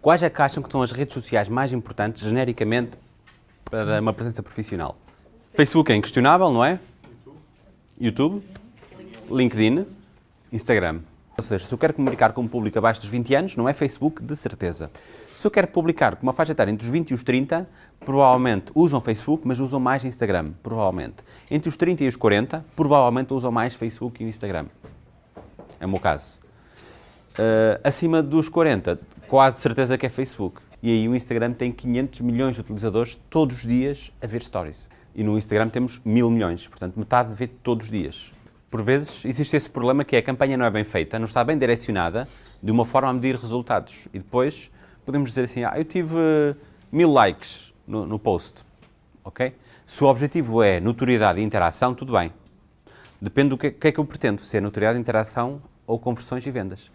quais é que acham que são as redes sociais mais importantes, genericamente, para uma presença profissional? Facebook é inquestionável, não é? YouTube. LinkedIn. Instagram. Ou seja, se eu quero comunicar com um público abaixo dos 20 anos, não é Facebook, de certeza. Se eu quero publicar com uma faixa etária entre os 20 e os 30, provavelmente usam Facebook, mas usam mais Instagram, provavelmente. Entre os 30 e os 40, provavelmente usam mais Facebook e Instagram. É o meu caso. Uh, acima dos 40, quase certeza que é Facebook. E aí o Instagram tem 500 milhões de utilizadores todos os dias a ver stories. E no Instagram temos mil milhões, portanto metade vê todos os dias. Por vezes existe esse problema que a campanha não é bem feita, não está bem direcionada, de uma forma a medir resultados. E depois podemos dizer assim, ah, eu tive mil likes no, no post, ok? Se o objetivo é notoriedade e interação, tudo bem. Depende do que, que é que eu pretendo, se é notoriedade, interação ou conversões e vendas.